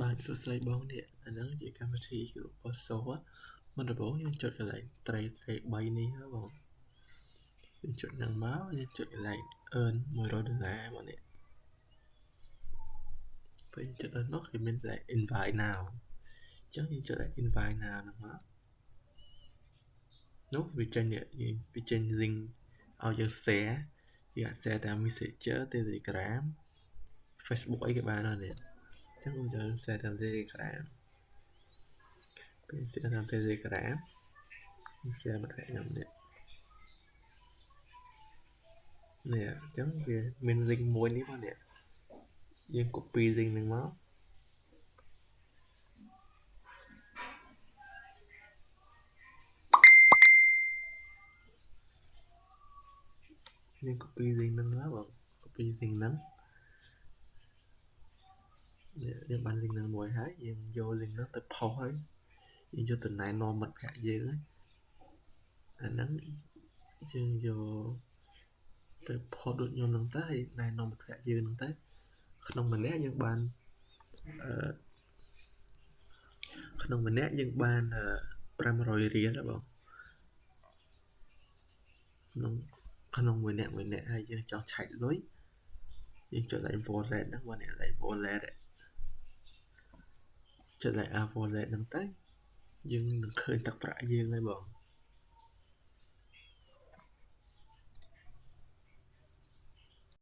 បាទសួស្តីបងនេះអាហ្នឹងជាកម្មវិធីគឺ Poso មុនដំបូងយើងចុចកន្លែងត្រីត្រី3នេះបងយើងចុចហ្នឹងមកយើងចុចកន្លែង earn 100ដុល្លារមកនេះពេលចុចដល់នោះគឺមានតែ invite now អញ្ចឹងយើងចុចតែ invite now ហ្នឹងមកនោះវាចេញនេះវាចេញ link ឲ្យយើង share យើងអាច share តាម Messenger Telegram Facebook អីក៏បានដែរនេះ ចឹងខ្ញុំចូល share តាម Telegram ពេល share តាម Telegram ខ្ញុំ share មកឲ្យខ្ញុំនេះនេះអញ្ចឹងវាមាន link មួយនេះមកនេះយើង copy link ហ្នឹងមកយើង copy link ហ្នឹងមកបង copy link ហ្នឹង យើងបាន link ហ្នឹងមួយហើយយើងយក link ហ្នឹងទៅផុសហើយយើងយកទៅណែនាំមិត្តភ័ក្តិយើងហើយអាហ្នឹងយើងយកទៅផុសដូចខ្ញុំហ្នឹងទៅហើយណែនាំមិត្តភ័ក្តិយើងហ្នឹងទៅក្នុងម្នាក់យើងបានអឺក្នុងម្នាក់យើងបាន500រៀលបងក្នុងក្នុងមួយអ្នកមួយអ្នកហើយយើងចង់ឆែកលុយយើងចុចតែ wallet ហ្នឹងមកអ្នកតែ wallet ចុចតែ wallet ហ្នឹងទៅយើងនឹងឃើញទឹកប្រាក់យើងហើយបង